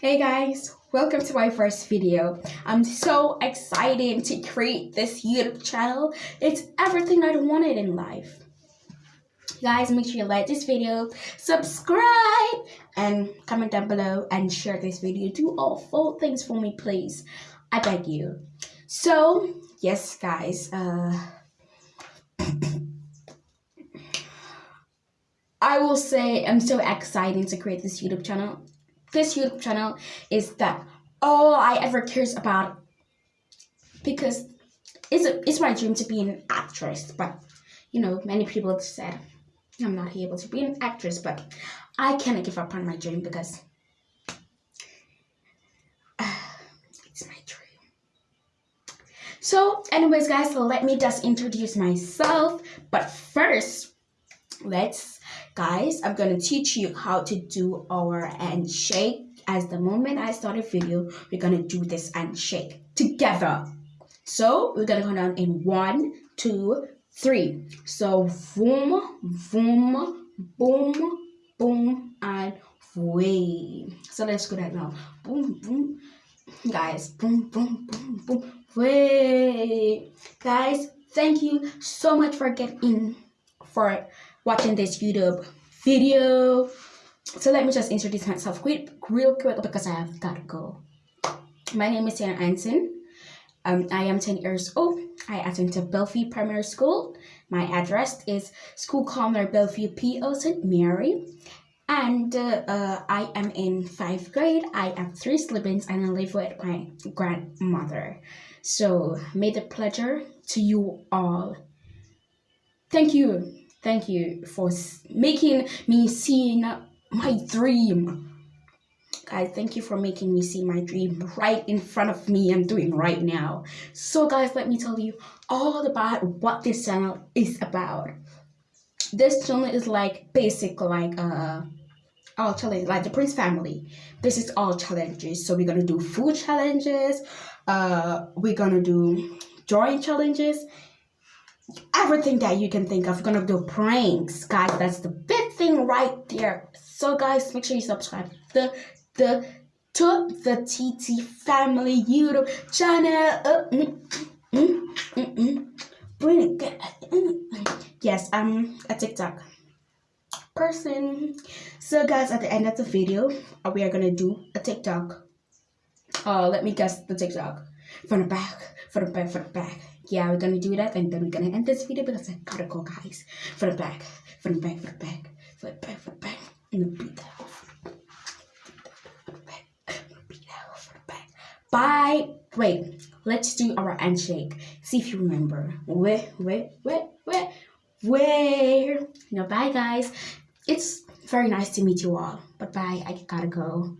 Hey guys, welcome to my first video. I'm so excited to create this YouTube channel. It's everything I wanted in life. Guys, make sure you like this video, subscribe, and comment down below and share this video. Do all four things for me, please. I beg you. So, yes, guys, uh, I will say I'm so excited to create this YouTube channel this YouTube channel is that all I ever cares about because it's a, it's my dream to be an actress, but you know many people have said I'm not able to be an actress, but I cannot give up on my dream because it's my dream. So, anyways, guys, let me just introduce myself. But first, let's guys i'm going to teach you how to do our handshake. As the moment i start a video we're going to do this handshake together. So we're going to go down in one two three. So boom boom boom boom and way so let's go that now. Boom boom guys boom boom boom boom way guys thank you so much for getting for watching this YouTube video. So let me just introduce myself quick, real quick because I have got to go. My name is Sienna Anson. Um, I am 10 years old. I attend to Bellevue Primary School. My address is School Corner Bellevue P.O. St. Mary. And uh, uh, I am in 5th grade. I have three siblings and I live with my grandmother. So, may the pleasure to you all. Thank you Thank you for making me see my dream. Guys, thank you for making me see my dream right in front of me I'm doing right now. So guys, let me tell you all about what this channel is about. This channel is like basic like uh all challenge like the Prince family. This is all challenges. So we're gonna do food challenges, uh we're gonna do drawing challenges everything that you can think of. We're gonna do pranks, guys. That's the big thing right there. So, guys, make sure you subscribe the the to the TT Family YouTube channel. Uh, mm, mm, mm, mm. Bring it. Yes, I'm a TikTok person. So, guys, at the end of the video, uh, we are gonna do a TikTok. Uh, let me guess the TikTok from the back, from the back, from the back yeah, we're gonna do that and then we're gonna end this video because I gotta go, guys. For the back, for the back, for the back, for the back, for the back, and the beat that off. Bye. Wait, let's do our handshake. See if you remember. Where, where, where, where, where? No, bye, guys. It's very nice to meet you all. But bye. I gotta go.